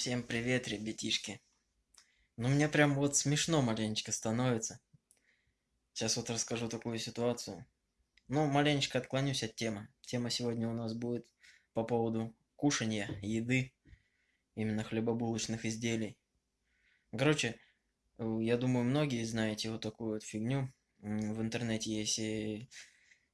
Всем привет, ребятишки. Ну, мне прям вот смешно маленечко становится. Сейчас вот расскажу такую ситуацию. Ну, маленечко отклонюсь от темы. Тема сегодня у нас будет по поводу кушания, еды, именно хлебобулочных изделий. Короче, э, я думаю, многие знаете вот такую вот фигню. В интернете есть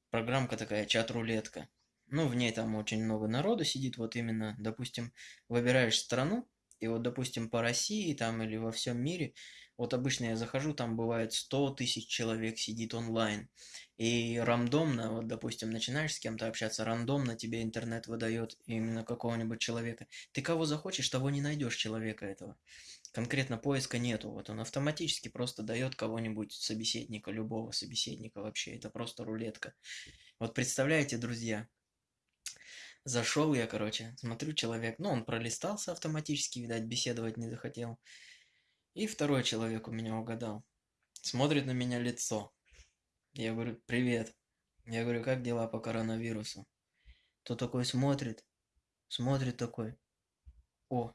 программка такая, чат-рулетка. Ну, в ней там очень много народу сидит, вот именно, допустим, выбираешь страну, и вот, допустим, по России там или во всем мире, вот обычно я захожу, там бывает 100 тысяч человек сидит онлайн. И рандомно, вот, допустим, начинаешь с кем-то общаться, рандомно тебе интернет выдает именно какого-нибудь человека. Ты кого захочешь, того не найдешь человека этого. Конкретно поиска нету. Вот он автоматически просто дает кого-нибудь собеседника, любого собеседника вообще. Это просто рулетка. Вот представляете, друзья, Зашел я, короче, смотрю, человек, ну, он пролистался автоматически, видать, беседовать не захотел. И второй человек у меня угадал. Смотрит на меня лицо. Я говорю, привет. Я говорю, как дела по коронавирусу? То такой смотрит, смотрит такой. О,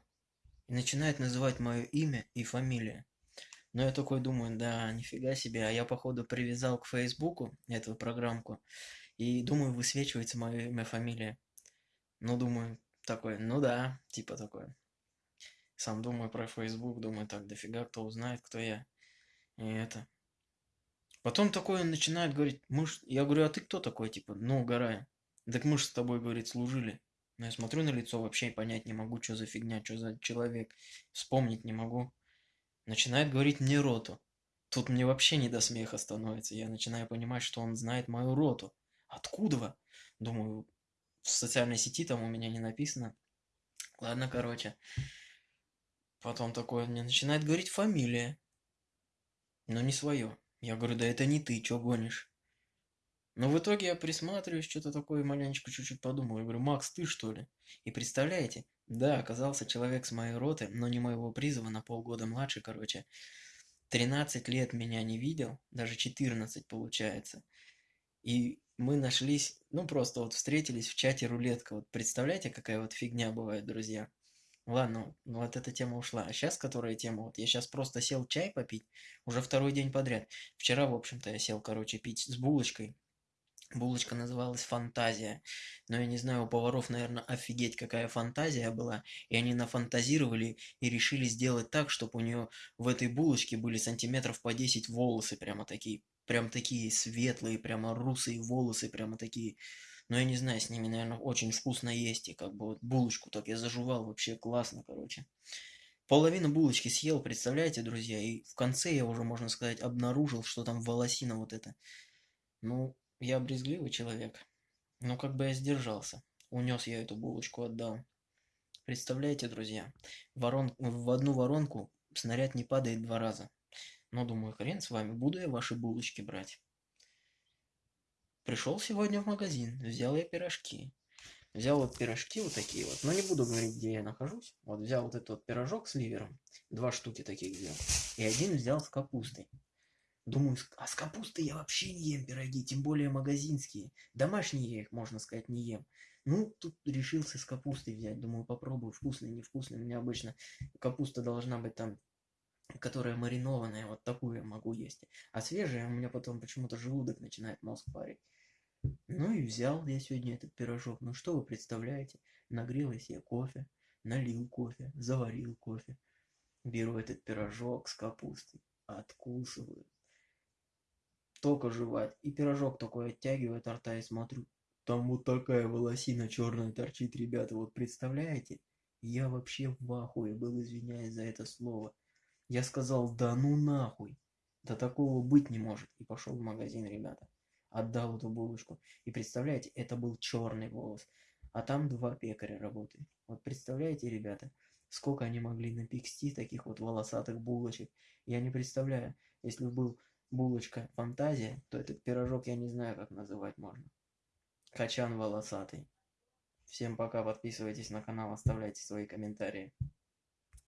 и начинает называть мое имя и фамилия. Но я такой думаю, да, нифига себе, а я походу привязал к Фейсбуку эту программку. И думаю, высвечивается мое имя, фамилия. Ну, думаю, такой, ну да, типа такой. Сам думаю про Facebook, думаю, так, дофига кто узнает, кто я. И это. Потом такой он начинает говорить, мы ж... я говорю, а ты кто такой, типа, ну, угорая. Так мы же с тобой, говорит, служили. Но я смотрю на лицо, вообще понять не могу, что за фигня, что за человек. Вспомнить не могу. Начинает говорить мне роту. Тут мне вообще не до смеха становится. Я начинаю понимать, что он знает мою роту. Откуда? Думаю, в социальной сети там у меня не написано. Ладно, короче. Потом такое мне начинает говорить фамилия. Но не свое. Я говорю, да это не ты, чё гонишь? Но в итоге я присматриваюсь, что-то такое маленечко чуть-чуть подумал. Я говорю, Макс, ты что ли? И представляете, да, оказался человек с моей роты, но не моего призыва, на полгода младше, короче. 13 лет меня не видел, даже 14 получается. И мы нашлись, ну просто вот встретились в чате рулетка. Вот представляете, какая вот фигня бывает, друзья. Ладно, ну вот эта тема ушла. А сейчас которая тема? Вот я сейчас просто сел чай попить, уже второй день подряд. Вчера, в общем-то, я сел, короче, пить с булочкой. Булочка называлась «Фантазия». Но я не знаю, у поваров, наверное, офигеть, какая фантазия была. И они нафантазировали и решили сделать так, чтобы у нее в этой булочке были сантиметров по 10 волосы прямо такие прям такие светлые, прямо русые волосы, прямо такие. Но я не знаю, с ними, наверное, очень вкусно есть. И как бы вот булочку так я заживал, вообще классно, короче. Половину булочки съел, представляете, друзья? И в конце я уже, можно сказать, обнаружил, что там волосина вот это. Ну, я брезгливый человек. Но как бы я сдержался. Унес я эту булочку, отдал. Представляете, друзья, ворон... в одну воронку снаряд не падает два раза. Но думаю, хрен с вами, буду я ваши булочки брать. Пришел сегодня в магазин, взял я пирожки. Взял вот пирожки вот такие вот, но не буду говорить, где я нахожусь. Вот взял вот этот вот пирожок с ливером, два штуки таких взял. И один взял с капустой. Думаю, а с капустой я вообще не ем пироги, тем более магазинские. Домашние я их, можно сказать, не ем. Ну, тут решился с капустой взять. Думаю, попробую, вкусный, невкусный. У меня обычно капуста должна быть там которая маринованная, вот такую я могу есть. А свежая у меня потом почему-то желудок начинает мозг парить. Ну и взял я сегодня этот пирожок. Ну что вы представляете? Нагрел я кофе, налил кофе, заварил кофе. Беру этот пирожок с капустой, откусываю. Только жевать. И пирожок такой оттягиваю от рта и смотрю. Там вот такая волосина черная торчит, ребята. Вот представляете? Я вообще в ахуе был, извиняюсь за это слово. Я сказал, да ну нахуй. Да такого быть не может. И пошел в магазин, ребята. Отдал эту булочку. И представляете, это был черный волос. А там два пекаря работают. Вот представляете, ребята, сколько они могли напекти таких вот волосатых булочек. Я не представляю, если бы был булочка фантазия, то этот пирожок я не знаю, как называть можно. Качан волосатый. Всем пока, подписывайтесь на канал, оставляйте свои комментарии.